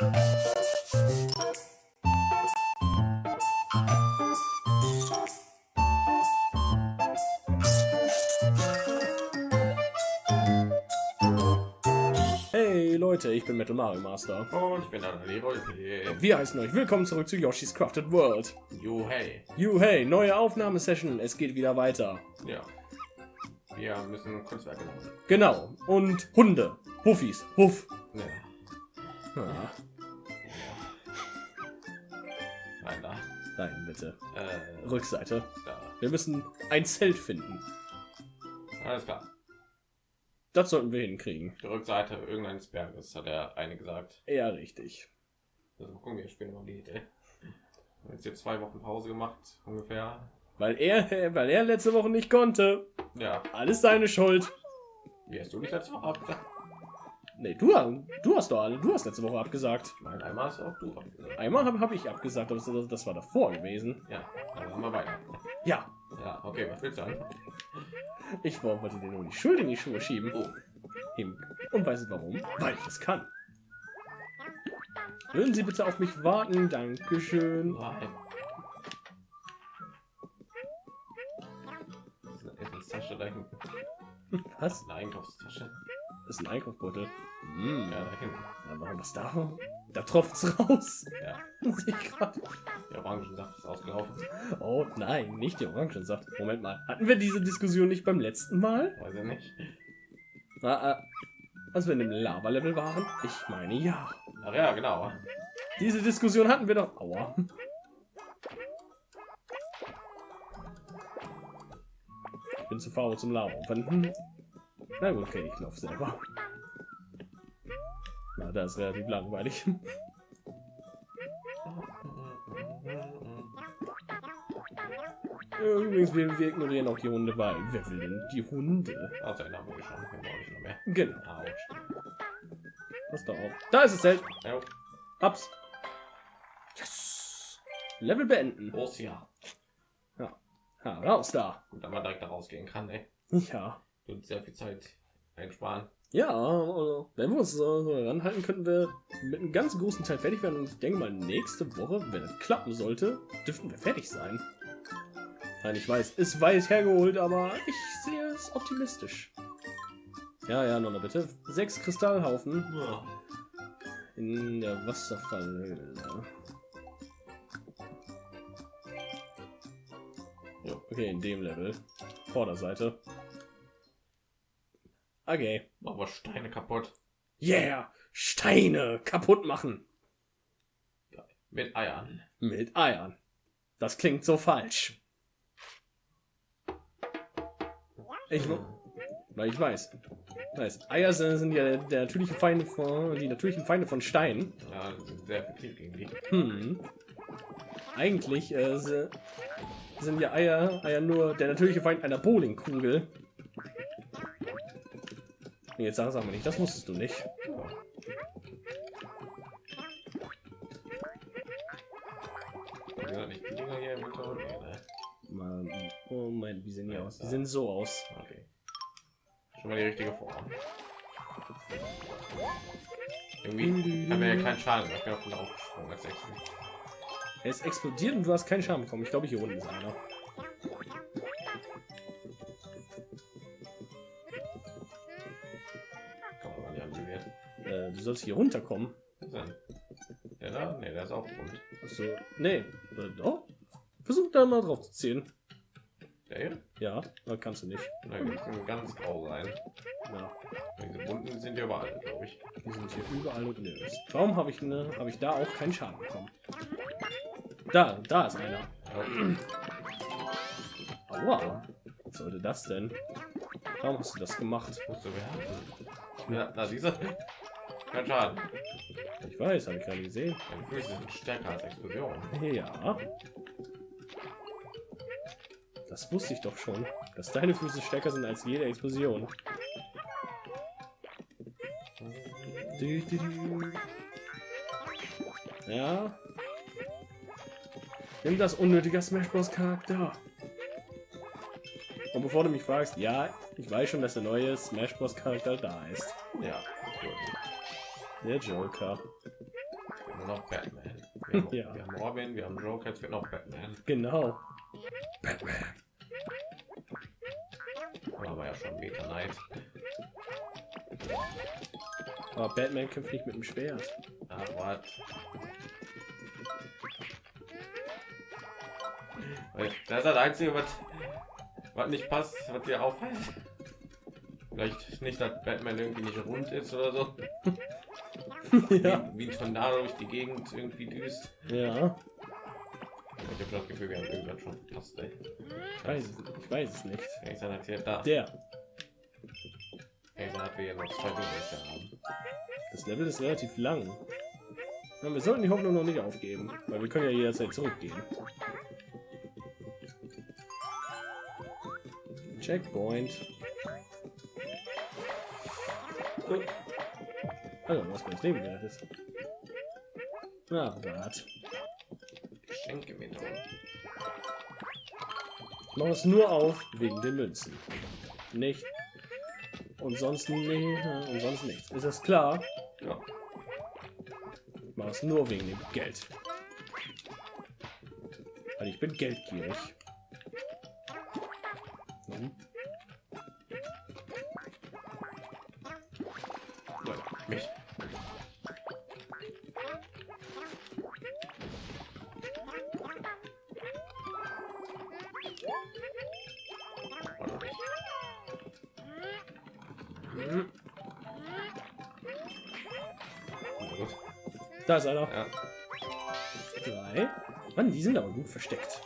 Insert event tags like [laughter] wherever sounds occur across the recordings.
Hey Leute, ich bin Metal Mario Master. Und ich bin Anali Rolpe. Wir heißen euch willkommen zurück zu Yoshi's Crafted World. Jo, hey. You hey, neue Aufnahmesession, es geht wieder weiter. Ja. Wir müssen Kunstwerke machen. Genau. Und Hunde. Huffis. Huff. Ja. Ah, Nein, da. nein, bitte. Äh, Rückseite. da. Wir müssen ein Zelt finden. Alles klar. Das sollten wir hinkriegen. Die Rückseite irgendeines Berges, hat der eine gesagt. Eher richtig. Also gucken wir spielen mal die Idee. Wir haben jetzt hier zwei Wochen Pause gemacht, ungefähr. Weil er, weil er letzte Woche nicht konnte. Ja. Alles deine Schuld. Wie hast du nicht letzte Woche abgesagt? Nee, du, du hast doch alle, du hast letzte Woche abgesagt. Nein, einmal hast auch du abgesagt. Einmal habe hab ich abgesagt, aber das, das war davor gewesen. Ja, dann haben wir weiter. Ja, Ja, okay, was willst du anfangen? ich wollte dir nur die Schuld in die Schuhe schieben. Oh. Und weißt du warum? Weil ich es kann. Würden Sie bitte auf mich warten? Dankeschön. nein. Das ist eine Essenstasche. Was? Eine Einkaufstasche. Das ist ein Einkaufsbeutel. Hm. Ja, da hinten. Was da? Da tropft's raus. Ja, [laughs] der Orangensaft ist ausgelaufen. Oh nein, nicht die Orangensaft. Moment mal. Hatten wir diese Diskussion nicht beim letzten Mal? Weiß ich nicht. Ah, ah, als wir in dem Lava-Level waren? Ich meine ja. Ach ja, genau. Diese Diskussion hatten wir doch. Aua. Ich bin zu faul zum Laufen. Hm. Na gut, okay, ich laufe selber. Na, das ist relativ langweilig. [laughs] Übrigens, wir, wir ignorieren auch die Hunde, weil wer will denn die Hunde? Also, den haben wir schon. Wir brauchen nicht noch mehr. Genau. Was da auch. Da ist es Zelt. Ja, Ups. Yes. Level beenden. groß ja. Ha, raus da. Gut, man direkt da rausgehen kann, ey. Ja. Und sehr viel Zeit einsparen. Ja, also, wenn wir uns so so ranhalten, könnten wir mit einem ganz großen Teil fertig werden. Und ich denke mal, nächste Woche, wenn es klappen sollte, dürften wir fertig sein. Nein, ich weiß, ist weit hergeholt, aber ich sehe es optimistisch. Ja, ja, Nonna, bitte. Sechs Kristallhaufen Ja. in der Wasserfallhöhle. Okay, in dem Level. Vorderseite. Okay. Machen wir Steine kaputt. Yeah! Steine kaputt machen. Mit Eiern. Mit Eiern. Das klingt so falsch. Ich, weil ich weiß. weiß. Eier sind, sind ja der natürliche Feinde von, die natürlichen Feinde von Stein. Ja, sehr effektiv gegen die. Hm. Eigentlich äh, sind ja Eier, Eier nur der natürliche Feind einer Bowlingkugel. Nee, Jetzt sag, sag mal nicht, das wusstest du nicht. Mann, oh mein, wie sehen die aus? Die sehen so aus. Okay. Schon mal die richtige Form. Irgendwie haben wir ja keinen Schaden. Ich bin auf den aufgesprungen als Extra. Er ist explodiert und du hast keinen Schaden bekommen. Ich glaube, hier unten ist einer. Äh, sollst hier runterkommen. Der da? Ne, der ist auch rund. Achso, nee, oder doch? Versuch da mal drauf zu ziehen. Der hier? Ja, da kannst du nicht. Na, wir ganz grau sein. Ja, Diese bunten sind ja überall, glaube ich. die sind hier überall und nirgends. Warum habe ich ne, habe ich da auch keinen Schaden bekommen? Da, da ist einer. Ja. Aua. Was sollte das denn? Warum hast du das gemacht? Musst du werfen. Ja, na, diese. Kein Schaden. Ich weiß, habe ich gerade gesehen. Deine Füße sind stärker als Explosion. Ja. Das wusste ich doch schon, dass deine Füße stärker sind als jede Explosion. Ja. Nimm das unnötige Smash Bros. Charakter. Und bevor du mich fragst, ja, ich weiß schon, dass der neue Smash Bros. Charakter da ist. Ja, gut. Der Joker. nur noch Batman. Wir haben, [laughs] Ja. wir haben Robin, wir haben Joker, jetzt wird noch Batman. Genau. Batman. Aber ja schon Meta Knight. Aber Batman kämpft nicht mit dem Schwert. Ah, what? Das ist das Einzige, was, was nicht passt, was dir auffällt. Vielleicht nicht, dass Batman irgendwie nicht rund ist oder so. [laughs] ja. Wie, wie ein Tornado durch die Gegend irgendwie düst. Ja. Ich habe das Gefühl, wir haben irgendwas schon verpasst. Ey. Ich weiß es, ich weiß es nicht. Sagen, dass wir da. Der. Sagen, dass wir hier noch zwei Dinge haben. Das Level ist relativ lang. Ja, wir sollten die Hoffnung noch nicht aufgeben, weil wir können ja jederzeit zurückgehen. Checkpoint. Oh. Also, was mein Leben wert ist. Na, wart. Geschenke mit uns. Ich mache es nur auf wegen den Münzen. Nicht. Und sonst nee, und sonst nichts. Ist das klar? Ja. Ich mache es nur wegen dem Geld. Weil ich bin geldgierig. Da ist einer. Ja. Drei. Mann, die sind aber gut versteckt.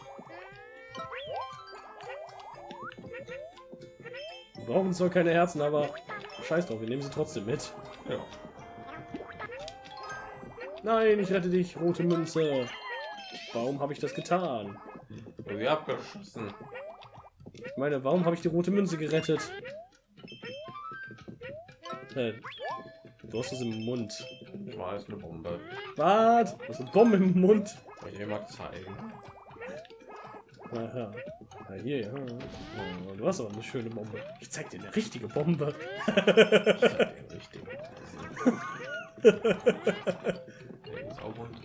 Wir brauchen zwar keine Herzen, aber scheiß drauf, wir nehmen sie trotzdem mit. ja. Nein, ich rette dich, rote Münze. Warum habe ich das getan? Sie abgeschossen. Ich meine, warum habe ich die rote Münze gerettet? Äh, du hast es im Mund. Ich weiß, eine Bombe. Was? Du hast eine Bombe im Mund. Soll ich dir mal zeigen? Aha. Na hier, ja. Oh, du hast aber eine schöne Bombe. Ich zeig dir eine richtige Bombe. Ich zeig dir [laughs] auch rund.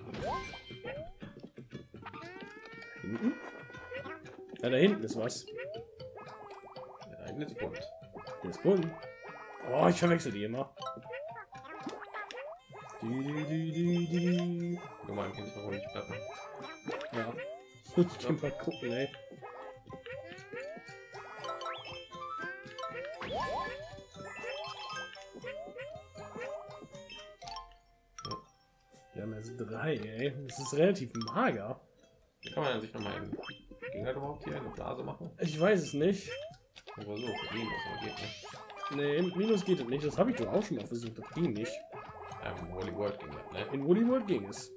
Hinten? Ja, da hinten ist was. Der eine ist bunt. Der ist bunt. Oh, ich verwechsel die immer. Die, die, die, die, die. Nur mal im Hintergrund nicht bleiben. Ja. [laughs] Ich kann mal gucken, ey. Wir haben jetzt drei, ey. Das ist relativ mager. Wie kann man sich noch mal in Ging das überhaupt hier eine Blase machen? Ich weiß es nicht. Ich versuche, Minus, aber geht nicht. Nee, Minus geht nicht. Das habe ich doch auch schon mal versucht. Das ging nicht. Ähm, Wally World ging das, ne? In Woolly World ging es.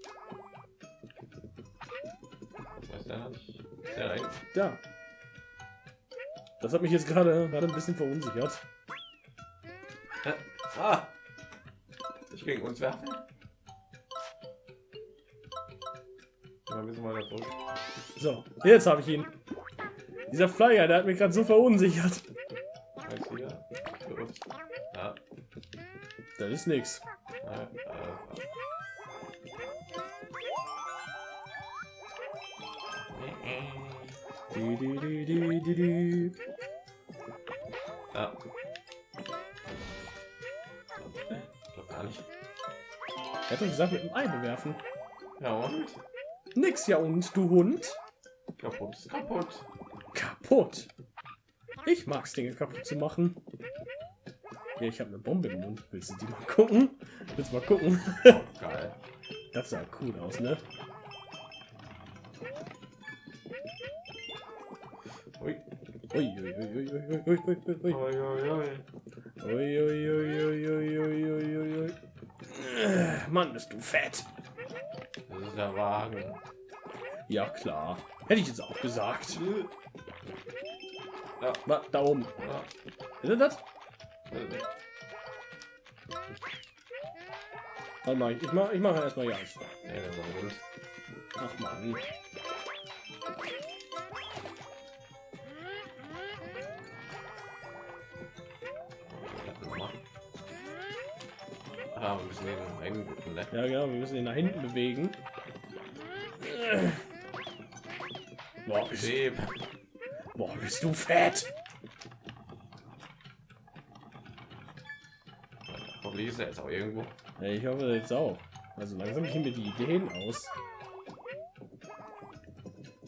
Nicht? Der rein. Da. Das hat mich jetzt gerade gerade ein bisschen verunsichert. Hä? Ah! Ich gegen uns werfen? Mal da zurück. So, jetzt habe ich ihn. Dieser Flyer, der hat mich gerade so verunsichert. Das ist die. ja. Ich glaube gar nicht. Er hat doch gesagt, mit dem Ei bewerfen. Ja und? Nix ja und, du Hund. Kaputt kaputt. Kaputt. Ich mag's, Dinge kaputt zu machen. Ja, ich habe eine Bombe im Mund. Willst du die mal gucken? Willst du mal gucken? Geil. Das sah cool aus, ne? Ui. Ui, ui, ui, ui, ui, ui, ui, ui, ui. Oi, oi, oi. Ui, ui, ui, ui, ui, ui, ui, ui, ui. Äh, Mann, bist du fett. Das ist der Wagen. Ja, klar. Hätte ich jetzt auch gesagt. Ja. Da oben. Ja. Ist das? Warte mal, ich mach, ich mach erstmal ja. Ach man. Ah, wir müssen ihn einbuchen, ne? Ja, genau, wir müssen ihn nach hinten bewegen. Boah, bist, boah, bist du fett! Er jetzt auch irgendwo. Ich hoffe jetzt auch. Also langsam gehen mir die Ideen aus.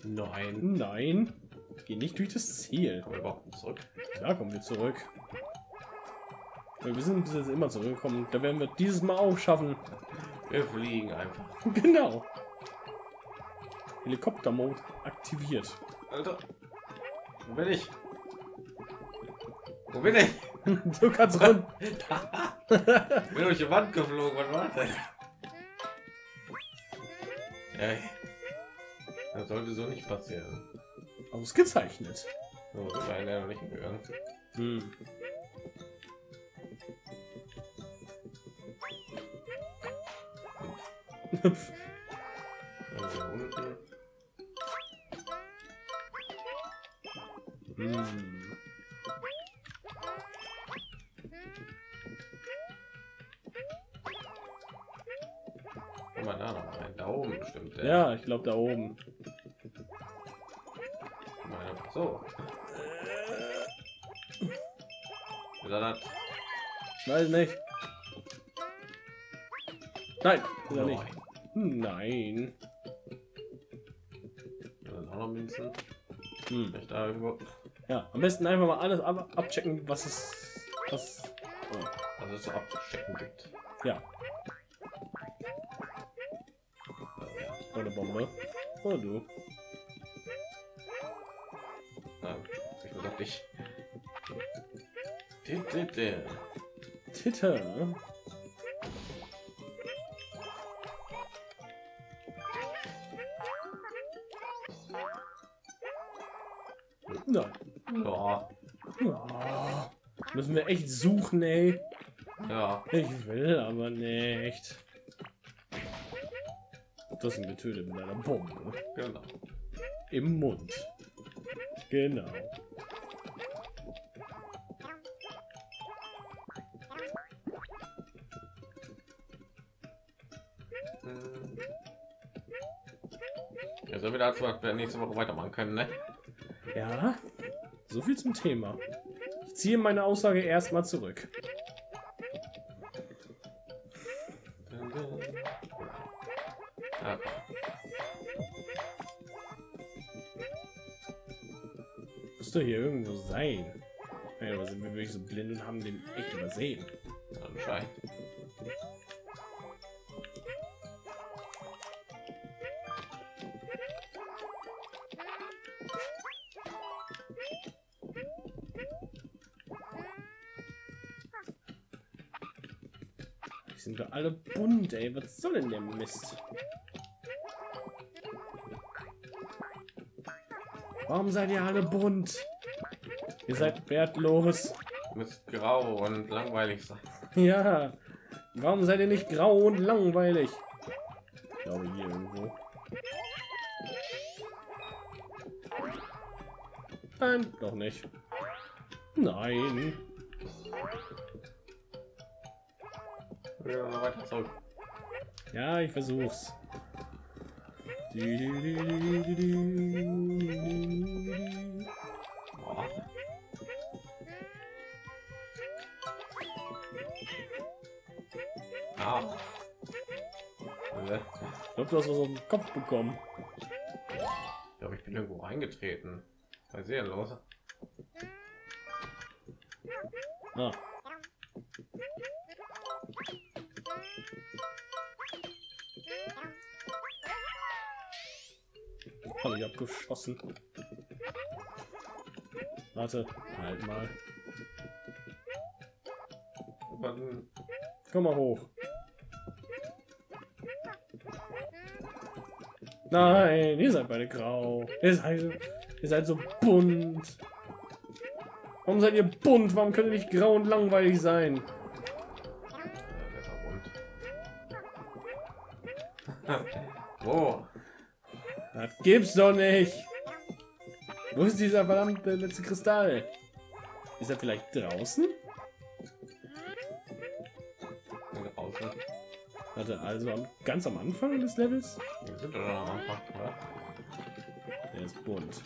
Nein. Nein, geh nicht durch das Ziel. Kommen wir überhaupt zurück? Da kommen wir zurück. Wir sind bis jetzt immer zurückgekommen. Da werden wir dieses Mal auch schaffen. Wir fliegen einfach. [laughs] genau. Helikoptermode aktiviert. Alter. Wo bin ich? Wo bin ich? [laughs] du kannst run. [laughs] bin durch die Wand geflogen. Was war das? Ey. Das sollte so nicht passieren. Ausgezeichnet. So, das war ja noch nicht gegangen. Hm. Also hm. Ja, ich glaube da oben. So. Das? Weiß nicht. Nein, ist er nicht. Nein. Münzen. Hm. Vielleicht da irgendwo. Ja, am besten einfach mal alles ab abchecken, was es was oh, Was es so abzustecken gibt. ja, Bombe. Oh du. Nein, ich muss auf dich. Dit. Titte. ne? Nein. Ja, Oh, müssen wir echt suchen, ey. ja. Ich will aber nicht. Das sind getötet mit einer Bombe. Genau. Im Mund. Genau. Ja, so wieder dazu, dass wir nächste Woche weitermachen können, ne? Ja, so viel zum Thema. Ich ziehe meine Aussage erstmal zurück. Müsste hier irgendwo sein. Ja, aber sind wir wirklich so blind und haben den echt übersehen? anscheinend. Die sind doch alle bunt, ey. Was soll denn der Mist? Warum seid ihr alle bunt? Ihr seid wertlos. Muss grau und langweilig sein. Ja. Warum seid ihr nicht grau und langweilig? Ich glaube hier irgendwo. Nein, doch nicht. Nein. Ja, weiter zurück. Ja, ich versuch's. Boah. Ah. Ich glaube, du hast was auf den Kopf bekommen. Ich glaube, ich bin irgendwo reingetreten. Sei sehr los. Ah. Habe ich abgeschossen. Warte, halt mal. Wann- Komm mal hoch. Nein, ihr seid beide grau. Ihr seid, ihr seid so bunt. Warum seid ihr bunt? Warum könnt ihr nicht grau und langweilig sein? Gibt's doch nicht. Wo ist dieser verdammte letzte Kristall? Ist er vielleicht draußen? Warte, also ganz am Anfang des Levels? Wir sind doch am Anfang, oder? Der ist bunt.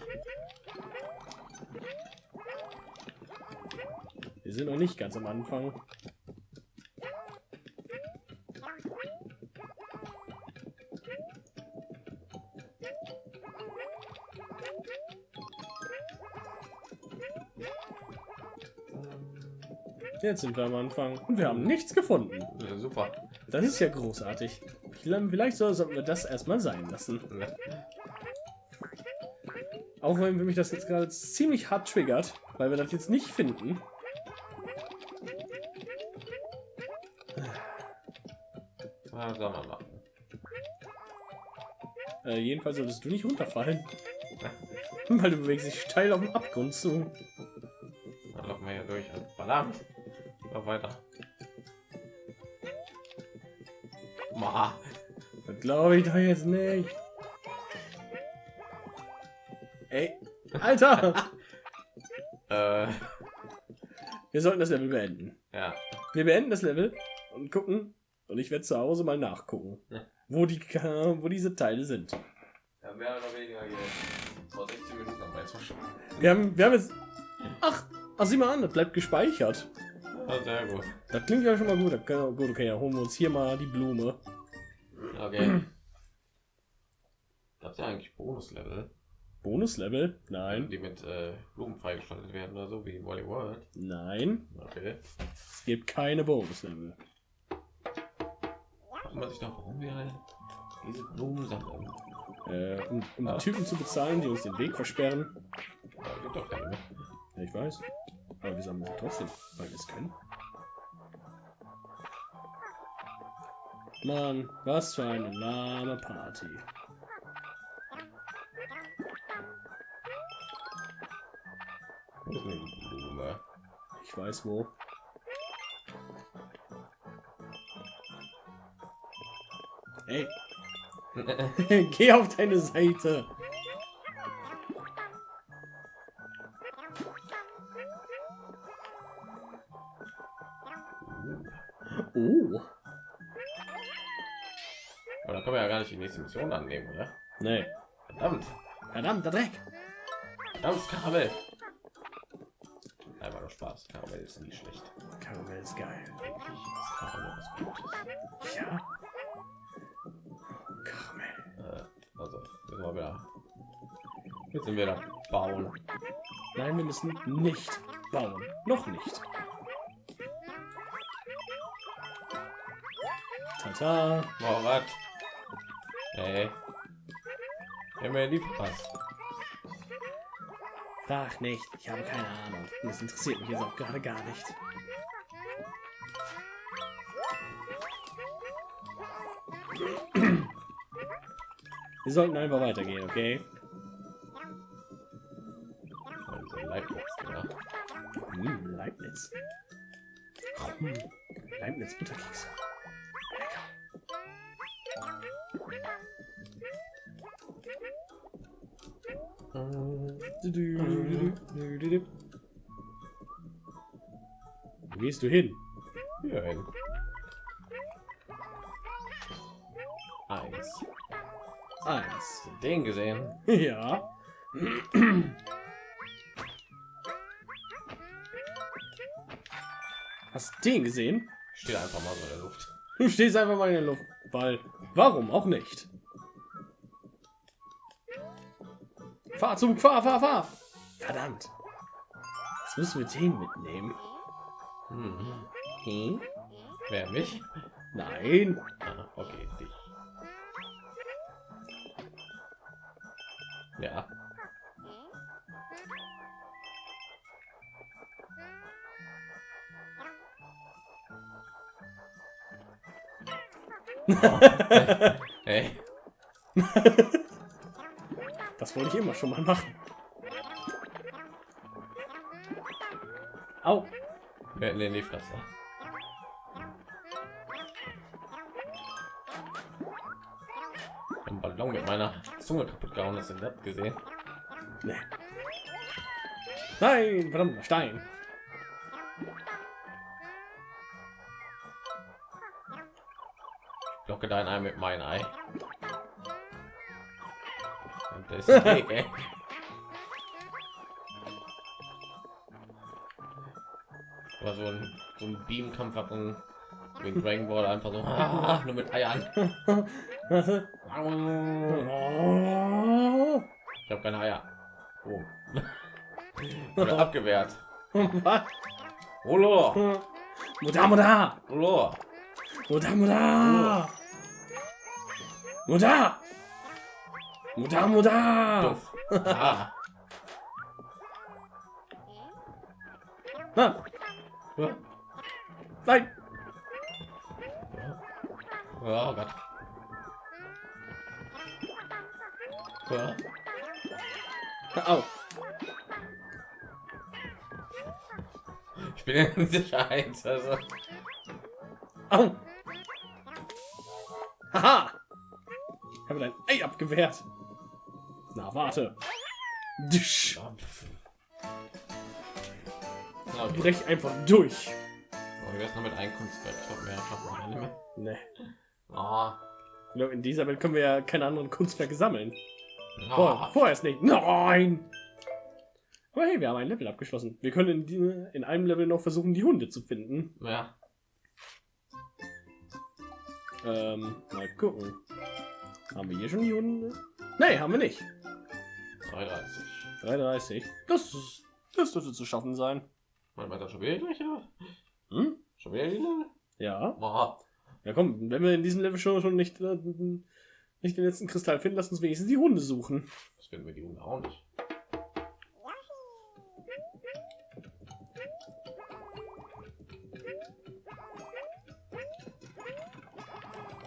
Wir sind noch nicht ganz am Anfang. Jetzt sind wir am Anfang und wir haben nichts gefunden. Ja, super. Das ist ja großartig. Vielleicht sollten wir das erstmal sein lassen. Auch wenn mich das jetzt gerade ziemlich hart triggert, weil wir das jetzt nicht finden. Was soll man machen? Äh, jedenfalls solltest du nicht runterfallen. weil du bewegst dich steil auf dem Abgrund zu. Dann laufen wir hier durch. Verdammt. Noch weiter. Ma. Das glaube ich doch jetzt nicht. Ey, Alter! [laughs] Äh, wir sollten das Level beenden. ja. Wir beenden das Level und gucken. Und ich werde zu Hause mal nachgucken, Ja. wo die, [laughs] wo diese Teile sind. Ja, mehr oder weniger. Vor 16 Minuten Weißwaschen. Wir haben, wir haben jetzt. Ach, ach, sieh mal an, das bleibt gespeichert. Ja, sehr gut. Das klingt ja schon mal gut. Okay, gut, okay, dann holen wir uns hier mal die Blume. Okay. Gab es ja eigentlich Bonuslevel, Bonuslevel? Nein, die mit äh, Blumen freigeschaltet werden oder so wie in Wally World? nein. Okay. Es gibt keine Bonuslevel. Man sich noch, warum wir halt diese Blumen sammeln. Äh, um um Ja. Typen zu bezahlen, die uns den Weg versperren. Ja, gibt doch keine. Ja, ich weiß. Aber wir sammeln sie trotzdem, weil wir es können. Mann, was für eine lahme Party. Ich weiß wo. Ey, [laughs] [laughs] geh auf deine Seite. Mission annehmen, oder? Nee. Verdammt. Verdammter Dreck. Verdammt, Karamell. Einfach nur Spaß. Karamell ist nie schlecht. Karamell ist geil. Ist Karamell was Gutes. Ja. Karamell. Äh, also, müssen wir wieder. Jetzt sind wir da bauen. Nein, wir müssen nicht bauen. Noch nicht. Tata. Oh, was? Hey. Wir haben ja nie verpasst. Frag nicht. Ich habe keine Ahnung. Das interessiert mich jetzt auch gerade gar nicht. Wir sollten einfach weitergehen, okay? Wo gehst du hin? Hier hin. Eins. Eins. Den gesehen. [laughs] Ja. Hast den gesehen? Steht einfach mal so in der Luft. Du stehst einfach mal in der Luft, weil warum auch nicht? Fahr Zug, fahr, fahr, fahr! Verdammt! Jetzt müssen wir den mitnehmen. Hm. Hm? Wer mich? Nein. Ah, okay, dich. Ja. [laughs] Hey, Das wollte ich immer schon mal machen. Au. Hätten in die Fresse. Ein Ballon mit meiner Zunge kaputt gehauen, hast du das gesehen? Nee. Nein, verdammter Stein. Locke dein Ei mit mein Ei. Und das ist Oder so ein, so ein Beamkampf hat und wegen Dragon Ball einfach so ah, nur mit Eiern. Ich habe keine Eier. Oh. Oder abgewehrt. Holo. Muda, muda! Holo. Muda, muda! Muda! Muda, muda! Duff. Ah. Na, nein! Oh Gott. Ja. Au! Ich bin in Sicherheit. Also. Au! Haha! Ich habe dein Ei abgewehrt. Na, warte. Disch. Okay. Brech einfach durch. Oh, wie wär's noch mit einem Kunstwerk? Ich glaube, mehr schaffen wir nicht mehr. Ne. Oh. Ich In dieser Welt können wir ja keine anderen Kunstwerke sammeln. Oh. Vor, vorerst nicht. Nein! Aber hey, wir haben ein Level abgeschlossen. Wir können in, die, in einem Level noch versuchen, die Hunde zu finden. Ja. Ähm, mal gucken. Haben wir hier schon die Hunde? Nee, haben wir nicht. 33. 33. Das, das dürfte zu schaffen sein. Warte mal, das schon wieder die gleiche? Hm? Schon wieder die Level? Ja. Boah. Ja, komm, wenn wir in diesem Level schon, schon nicht, äh, nicht den letzten Kristall finden, lass uns wenigstens die Hunde suchen. Das finden wir die Hunde auch nicht.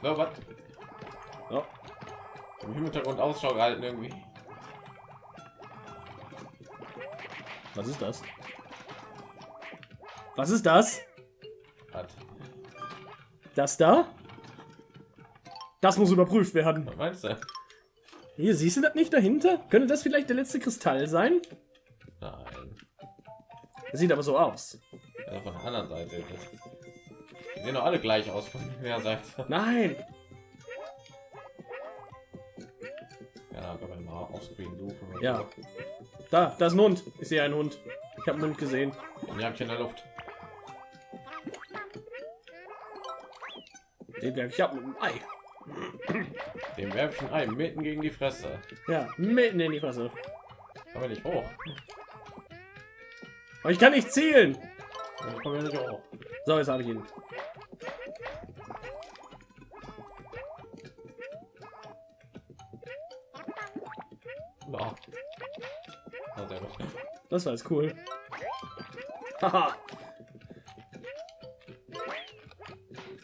Na, was? Ja. Im Hintergrund Ausschau gehalten irgendwie. Was ist das? Was ist das? Was? Das da? Das muss überprüft werden. Was meinst du? Hier, siehst du das nicht dahinter? Könnte das vielleicht der letzte Kristall sein? Nein. Das sieht aber so aus. Ja, von der anderen Seite. Die sehen doch alle gleich aus von der Seite. Nein! Ja, können wir mal aufscreen suchen. Ja. Da, da ist ein Hund. Ich sehe einen Hund. Ich habe einen Hund gesehen. Ein Jagdchen in der Luft. Den werfe ich ab mit dem Ei. Dem werfe ich ein Ei mitten gegen die Fresse. Ja, mitten in die Fresse. Aber nicht hoch. Aber ich kann nicht zielen. Ich komme ja nicht hoch. So, jetzt habe ich ihn. Das war jetzt cool. Haha.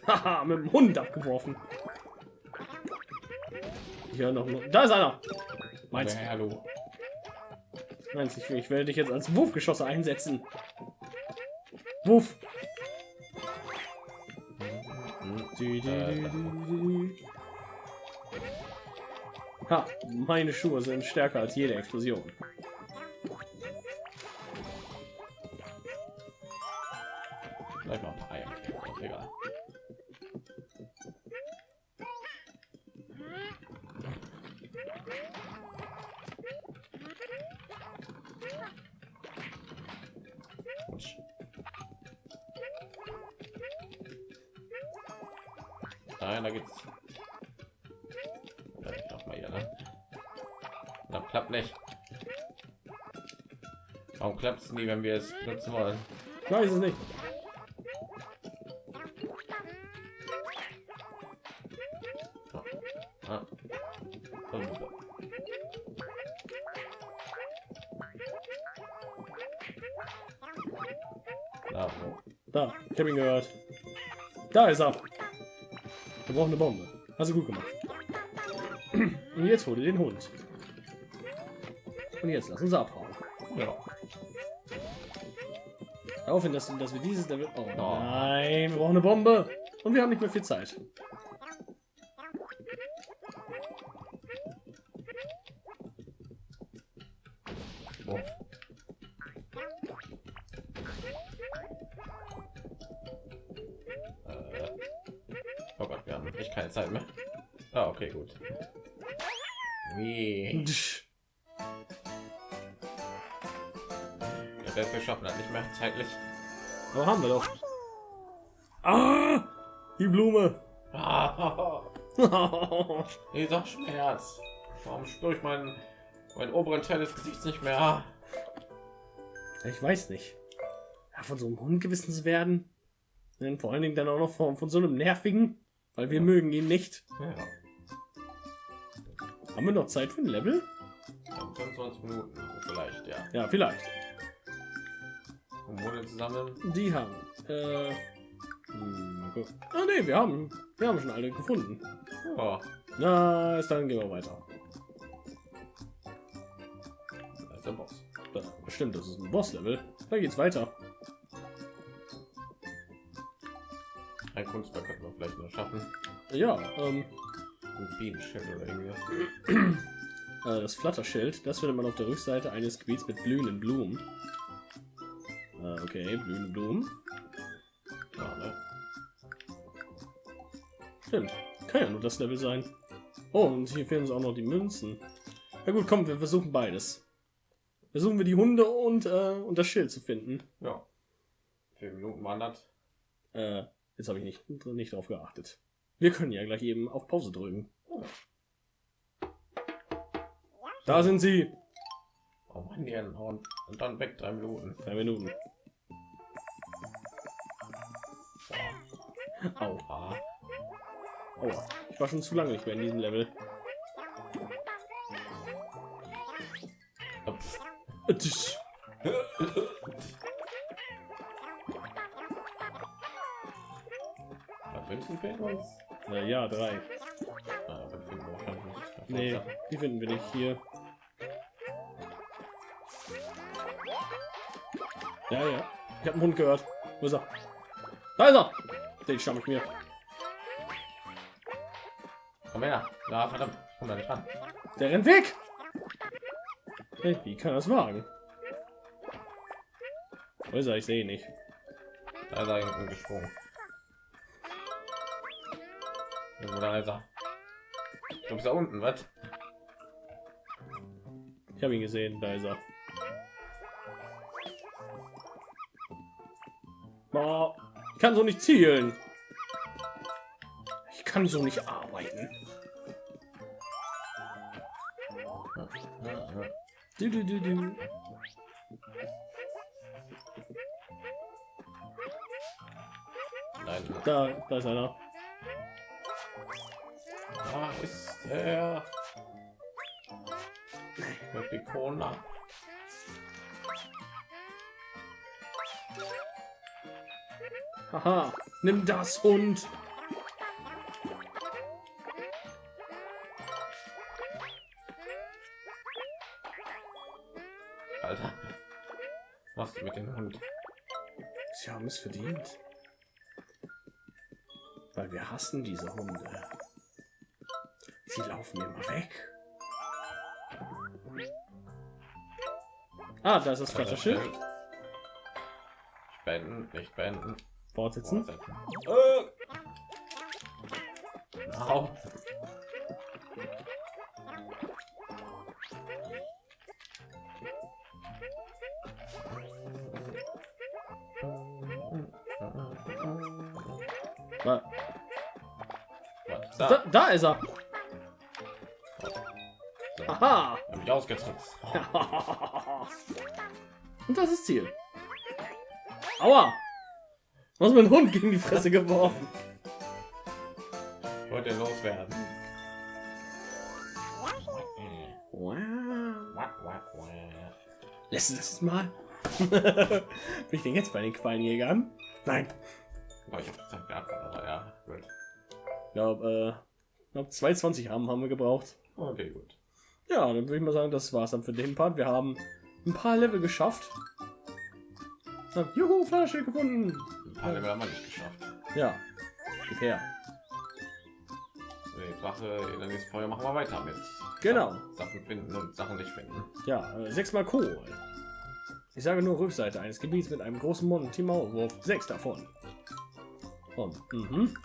Haha, mit dem Hund abgeworfen. Hier noch. Da ist einer. Meinst Aber hallo. Meinst ich, ich werde dich jetzt als Wurfgeschosse einsetzen. Wuff. Ha, meine Schuhe sind stärker als jede Explosion. Nein, da geht's. Ja, ich glaub mal hier, ne? Na, klappt nicht. Warum klappt es nie, wenn wir es nutzen wollen? Ich weiß es nicht. Ah. Da? Da, ich habe ihn gehört. Da ist er. Wir brauchen eine Bombe. Hast du gut gemacht. Und jetzt hol dir den Hund. Und jetzt lass uns abhauen. Ja. Darauf hin, dass, dass wir dieses Level... Oh Oh. nein, wir brauchen eine Bombe. Und wir haben nicht mehr viel Zeit. Keine Zeit mehr. Ah, okay, gut. Wie? Der Welt schaffen hat nicht mehr zeitlich. Aber haben wir doch. Ah, die Blume. [laughs] Ah, dieser Schmerz. Warum spüre ich meinen, meinen oberen Teil des Gesichts nicht mehr? ich weiß nicht. Ja, von so einem Hund gewissen zu werden. Und vor allen Dingen dann auch noch von, von so einem nervigen, weil wir Ja. mögen ihn nicht. Ja, Haben wir noch Zeit für ein Level? dann 25 Minuten vielleicht, ja. Ja, vielleicht. Wurde zusammen. Die haben. Äh, hm, mal gucken. ah nee, wir haben, wir haben schon alle gefunden. Ja, Na, ist dann gehen wir weiter. da ist der Boss. Ja, stimmt, das ist ein Boss-Level. Da geht's weiter. Ein Kunstwerk könnten wir vielleicht noch schaffen. Ja, ähm, Ein Bienenschild oder irgendwie. äh, das Flatterschild, das findet man auf der Rückseite eines Gebiets mit blühenden Blumen. Äh, okay, blühende Blumen. Ja, ne? Stimmt. Kann ja nur das Level sein. Oh, und hier fehlen uns auch noch die Münzen. Na gut, komm, wir versuchen beides. Versuchen wir die Hunde und, äh, und das Schild zu finden. Ja. Vier Minuten wandert. Äh, jetzt habe ich nicht, nicht drauf geachtet. Wir können ja gleich eben auf Pause drücken. Da sind sie. Oh Mann, die. Und dann weg, drei Minuten. Drei Minuten. Au. Ah, Aua. Ich war schon zu lange nicht mehr in diesem Level. ups. Uns? Äh, ja, drei. Ah, dann finden wir wahrscheinlich nicht. Nee, die finden wir nicht hier. Ja, ja. Ich habe einen Hund gehört. Wo ist er? Da ist er! Den schnapp ich mir. Komm her. Na, verdammt. Komm da nicht ran. Der rennt weg! Hey, wie kann er das wagen? Wo ist er? Ich sehe ihn nicht. Da ist er gesprungen. Irgendwo da ist er. Ich glaube, ist da unten, was? Ich habe ihn gesehen. Da ist er. Boah, ich kann so nicht zielen. Ich kann so nicht arbeiten. Du, du, du, du. Nein, Da, da ist einer. Ist er. Die Corona. Haha, nimm das Hund. Alter. Was mit dem Hund? Sie haben es verdient. Weil wir hassen diese Hunde. Sie laufen immer weg. Ah, da ist das Flatterschild. Spenden, nicht spenden. Fortsetzen. Äh. Da, Was? da, Da. da ist er. So. Aha. Hab ich ausgetrickst. [laughs] Und das ist Ziel. Aua. Was mit dem Hund gegen die Fresse geworfen? Ich wollte loswerden. Lässt das mal? [laughs] Bin ich denn jetzt bei den Quallenjägern? Nein. Oh, ich hab Zeit gehabt, aber ja, gut. Ich glaube, äh, glaub 220 haben, haben wir gebraucht. Okay, gut. Ja, dann würde ich mal sagen, das war's dann für den Part. Wir haben ein paar Level geschafft. Juhu, Flasche gefunden. Ein paar Level haben wir nicht geschafft. Ja, gib her. Die Sache in der nächsten Folge machen wir weiter mit. Genau. Sachen finden und Sachen nicht finden. Ja, äh, sechsmal Kohl. Ich sage nur Rückseite eines Gebiets mit einem großen Monty-Maulwurf. Sechs davon. Und, mhm.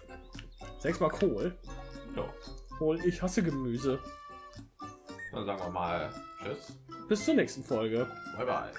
Sechsmal Kohl. Ja. Und ich hasse Gemüse. Dann sagen wir mal Tschüss. Bis zur nächsten Folge. Bye bye.